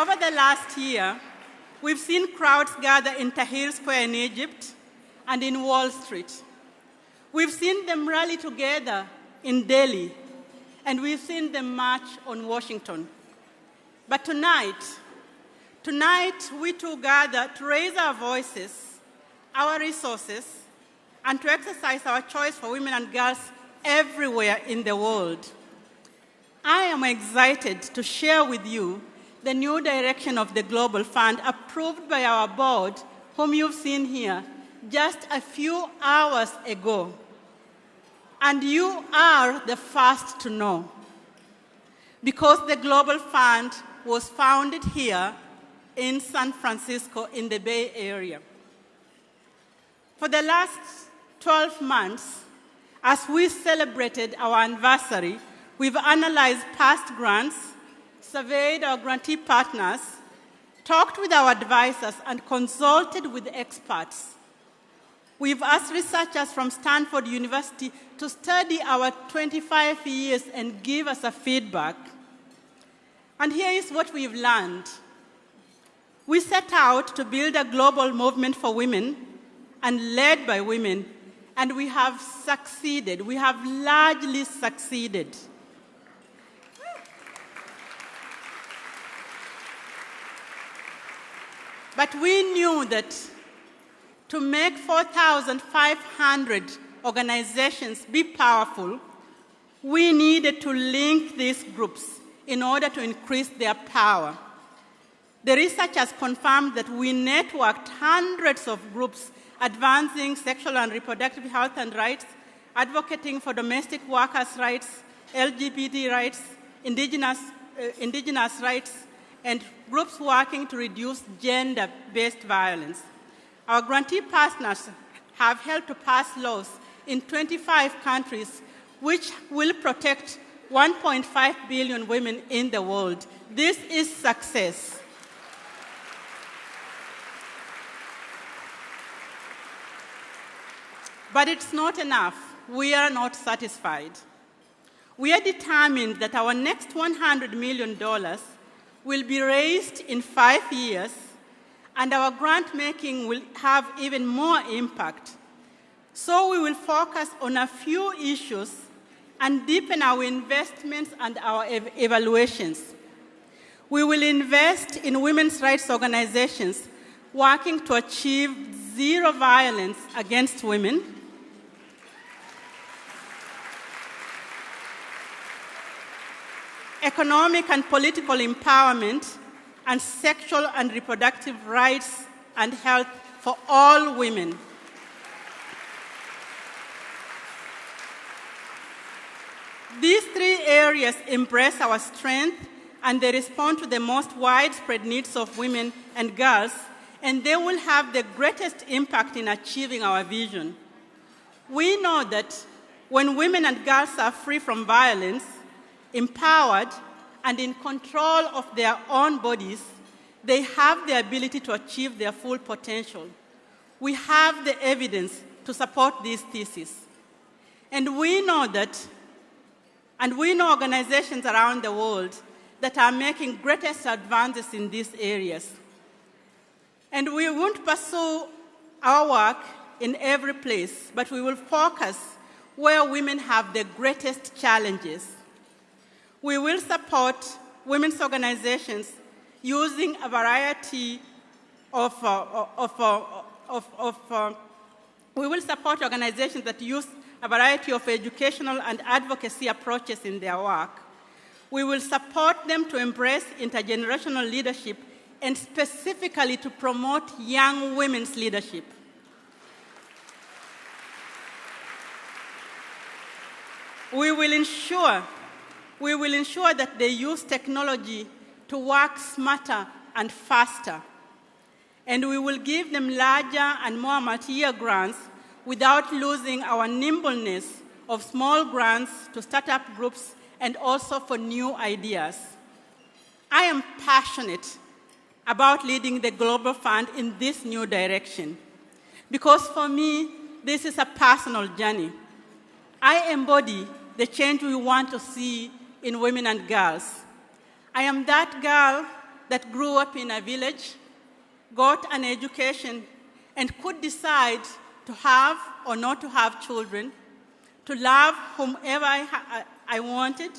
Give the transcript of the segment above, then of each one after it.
Over the last year, we've seen crowds gather in Tahrir Square in Egypt and in Wall Street. We've seen them rally together in Delhi, and we've seen them march on Washington. But tonight, tonight we too gather to raise our voices, our resources, and to exercise our choice for women and girls everywhere in the world. I am excited to share with you the new direction of the Global Fund approved by our board, whom you've seen here just a few hours ago. And you are the first to know. Because the Global Fund was founded here in San Francisco in the Bay Area. For the last 12 months, as we celebrated our anniversary, we've analyzed past grants, surveyed our grantee partners, talked with our advisors, and consulted with experts. We've asked researchers from Stanford University to study our 25 years and give us a feedback. And here is what we've learned. We set out to build a global movement for women and led by women, and we have succeeded. We have largely succeeded. But we knew that to make 4,500 organizations be powerful, we needed to link these groups in order to increase their power. The research has confirmed that we networked hundreds of groups advancing sexual and reproductive health and rights, advocating for domestic workers' rights, LGBT rights, indigenous, uh, indigenous rights, and groups working to reduce gender based violence. Our grantee partners have helped to pass laws in 25 countries which will protect 1.5 billion women in the world. This is success. But it's not enough. We are not satisfied. We are determined that our next $100 million will be raised in five years, and our grant making will have even more impact. So we will focus on a few issues and deepen our investments and our ev- evaluations. We will invest in women's rights organizations working to achieve zero violence against women. Economic and political empowerment, and sexual and reproductive rights and health for all women. These three areas embrace our strength and they respond to the most widespread needs of women and girls, and they will have the greatest impact in achieving our vision. We know that when women and girls are free from violence, empowered, and in control of their own bodies, they have the ability to achieve their full potential. We have the evidence to support this thesis. And we know that, and we know organizations around the world that are making greatest advances in these areas. And we won't pursue our work in every place, but we will focus where women have the greatest challenges. We will support women's organizations using a variety of, uh, of, uh, of, of uh, we will support organizations that use a variety of educational and advocacy approaches in their work. We will support them to embrace intergenerational leadership and specifically to promote young women's leadership. We will ensure we will ensure that they use technology to work smarter and faster. And we will give them larger and more multi-year grants without losing our nimbleness of small grants to startup groups and also for new ideas. I am passionate about leading the Global Fund in this new direction because for me, this is a personal journey. I embody the change we want to see in women and girls. I am that girl that grew up in a village, got an education, and could decide to have or not to have children, to love whomever I, I wanted,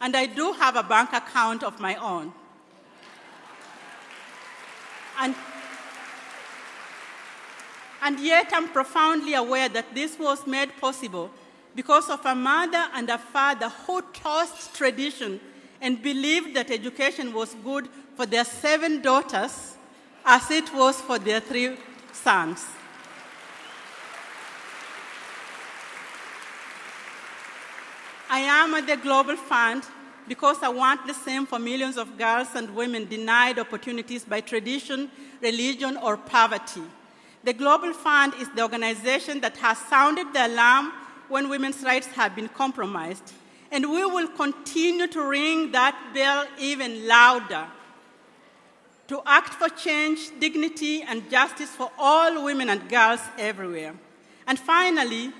and I do have a bank account of my own. And, and yet I'm profoundly aware that this was made possible because of a mother and a father who tossed tradition and believed that education was good for their seven daughters as it was for their three sons. I am at the Global Fund because I want the same for millions of girls and women denied opportunities by tradition, religion, or poverty. The Global Fund is the organization that has sounded the alarm when women's rights have been compromised. And we will continue to ring that bell even louder to act for change, dignity, and justice for all women and girls everywhere. And finally,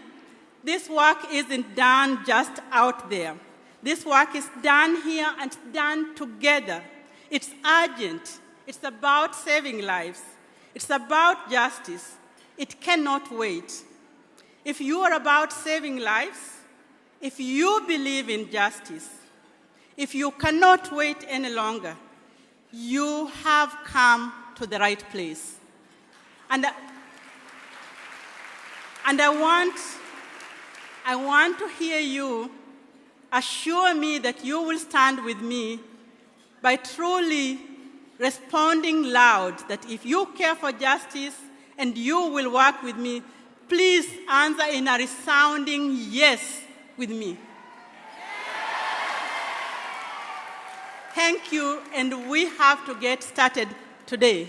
this work isn't done just out there. This work is done here and done together. It's urgent. It's about saving lives. It's about justice. It cannot wait. If you are about saving lives, if you believe in justice, if you cannot wait any longer, you have come to the right place. And, and I, want, I want to hear you assure me that you will stand with me by truly responding loud that if you care for justice and you will work with me, please answer in a resounding yes with me. Thank you, and we have to get started today.